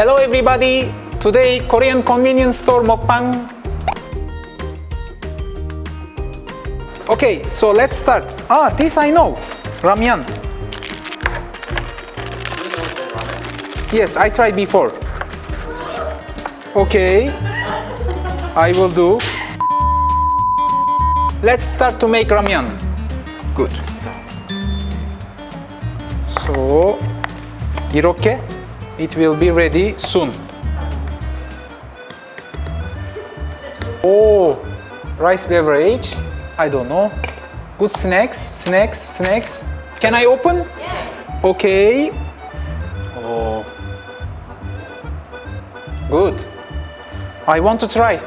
Hello everybody. Today Korean convenience store mukbang. Okay, so let's start. Ah, this I know. Ramyeon. Yes, I tried before. Okay. I will do. Let's start to make ramyeon. Good. So 이렇게 it will be ready soon. Oh, rice beverage. I don't know. Good snacks, snacks, snacks. Can I open? Yes. Okay. Oh. Good. I want to try.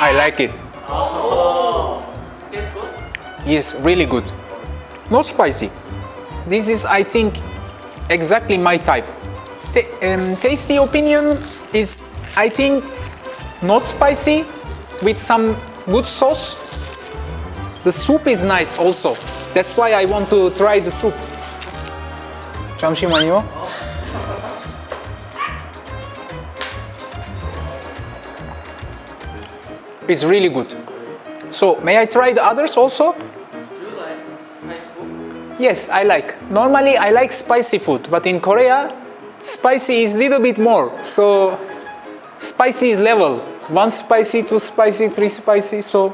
I like it. It's good. Yes, really good. Not spicy. This is, I think, exactly my type. Ta- um, tasty opinion is, I think, not spicy with some good sauce. The soup is nice also. That's why I want to try the soup. 잠시만요. It's really good. So, may I try the others also? Do you like spicy food? Yes, I like. Normally, I like spicy food, but in Korea, spicy is little bit more. So, spicy level. One spicy, two spicy, three spicy. So,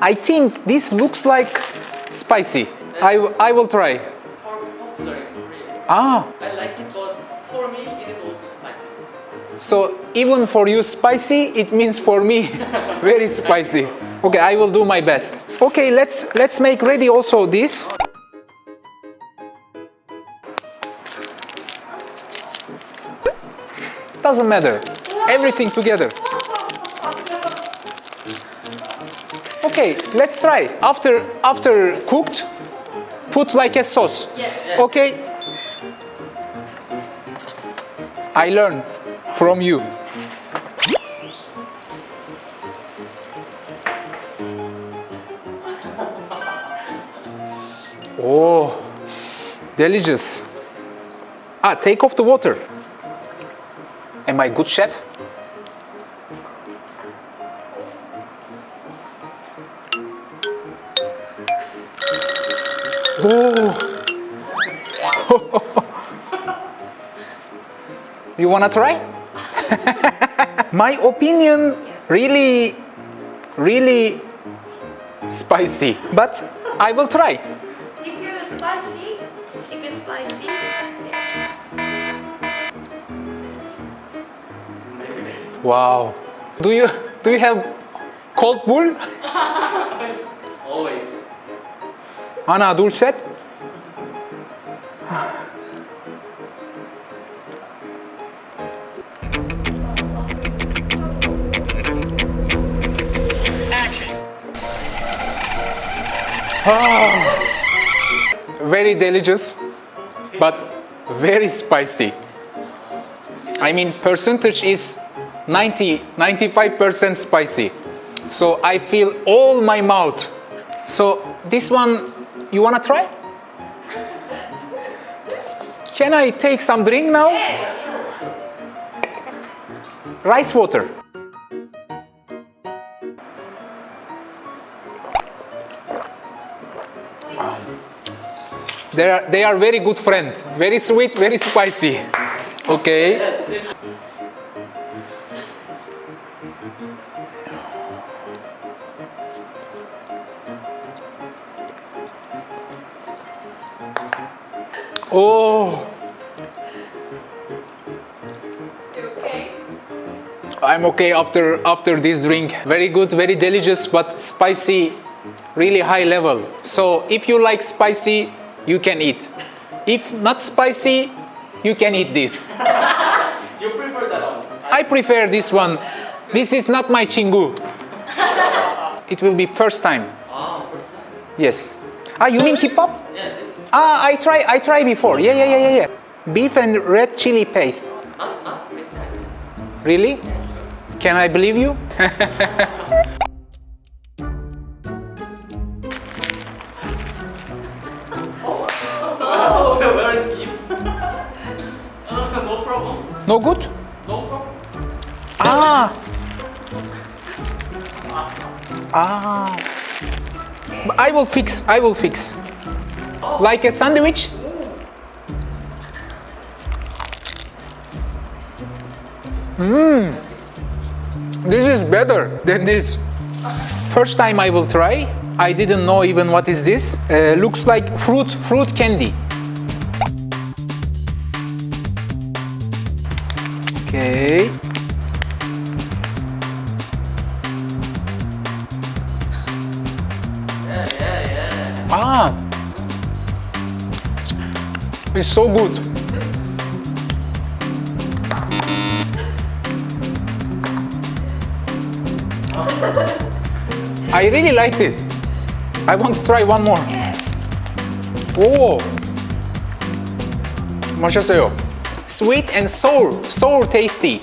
I think this looks like spicy. I, I will try. Ah, I like it, but for me, it is also spicy. So even for you spicy, it means for me very spicy. Okay, I will do my best. Okay, let's let's make ready also this. Doesn't matter. Everything together. Okay, let's try. After after cooked, put like a sauce. Okay. I learn from you. Oh, delicious. Ah, take off the water. Am I good chef? Oh. You wanna try? My opinion, really, really spicy, but I will try. If you spicy, if you spicy, yeah. Wow. Do you do you have cold bull? Always. 하나, 둘, Ah. Very delicious, but very spicy. I mean, percentage is 90, 95% spicy. So I feel all my mouth. So this one, you wanna try? Can I take some drink now? Rice water. They are, they are very good friends. Very sweet, very spicy. Okay. Oh? I'm okay after after this drink. Very good, very delicious, but spicy, really high level. So if you like spicy, you can eat. If not spicy, you can eat this. You prefer that one? I prefer this one. This is not my chingu. It will be first time. Ah, first time. Yes. Ah, you mean kimbap? Yeah, this Ah, I try I try before. Yeah, yeah, yeah, yeah, yeah. beef and red chili paste. Not spicy. Really? Can I believe you? No good? No problem. Ah. Ah. But I will fix. I will fix. Like a sandwich? Mmm. This is better than this. First time I will try. I didn't know even what is this. Uh, looks like fruit fruit candy. Ah. It's so good. I really liked it. I want to try one more. 오. 맛있어요. Sweet and sour, sour tasty.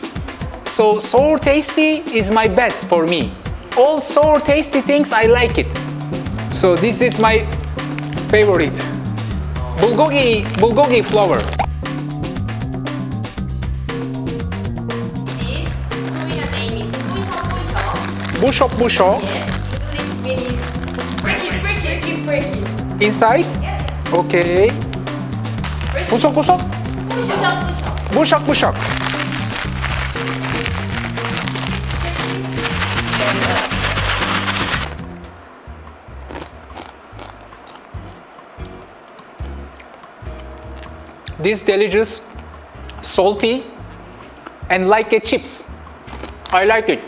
So sour tasty is my best for me. All sour tasty things I like it. So this is my favorite. Bulgogi, bulgogi flour. This Korean name is Puisho Puisho. Busho busho. Yes. English means break it, break This delicious, salty, and like a chips. I like it.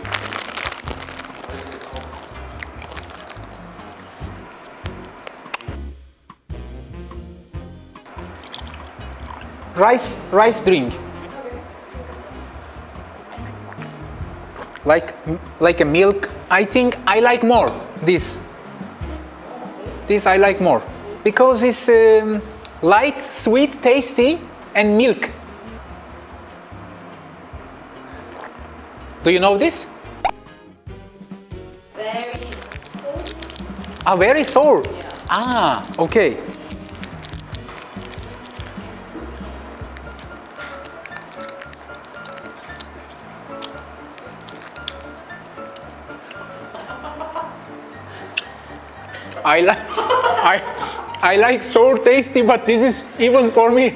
Rice, rice drink. Like, like a milk. I think I like more this. This I like more because it's um, light, sweet, tasty, and milk. Do you know this? Very cool. Ah, very sour. Yeah. Ah, okay. I like I I like sour tasty, but this is even for me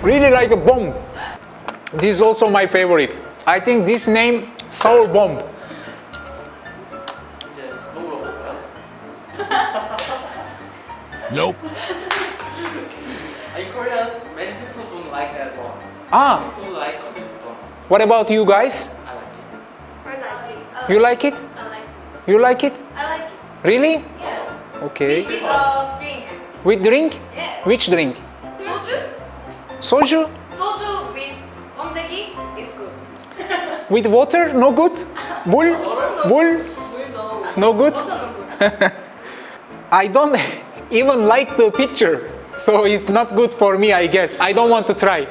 really like a bomb. This is also my favorite. I think this name, sour bomb. Nope. In Korea, many people don't like that one. Ah. People like, some. What about you guys? I like it. I like it. You like it? I like it. You like it? I like it. Really? Yeah. Okay. With uh, a drink. With drink? Yes. Which drink? Soju? Soju? Soju with ondegi is good. With water? No good? Bull? Bull? No good? Water no good. I don't even like the picture. So it's not good for me, I guess. I don't want to try.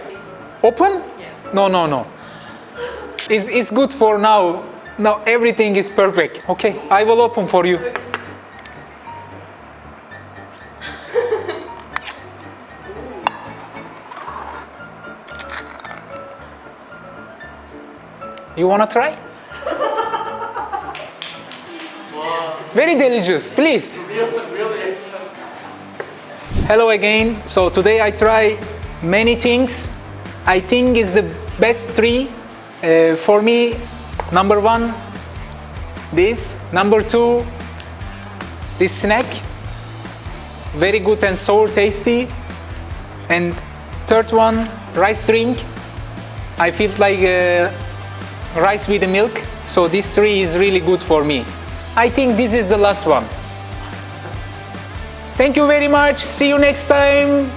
Open? Yeah. No, no, no. It's, it's good for now. Now everything is perfect. Okay, I will open for you. You wanna try? Very delicious, please. Hello again. So today I try many things. I think is the best three uh, for me. Number one, this. Number two, this snack. Very good and sour tasty. And third one, rice drink. I feel like uh, rice with the milk. So this three is really good for me. I think this is the last one. Thank you very much. See you next time.